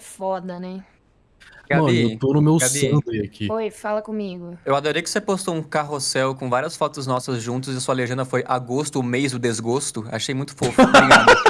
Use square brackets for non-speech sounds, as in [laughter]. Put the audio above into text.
É foda, né? Mano, eu tô no meu Gabi. Sunday aqui. Oi, fala comigo. eu adorei que você postou um carrossel com várias fotos nossas juntos e sua legenda foi agosto, o mês do desgosto. Achei muito fofo. Obrigado. [laughs]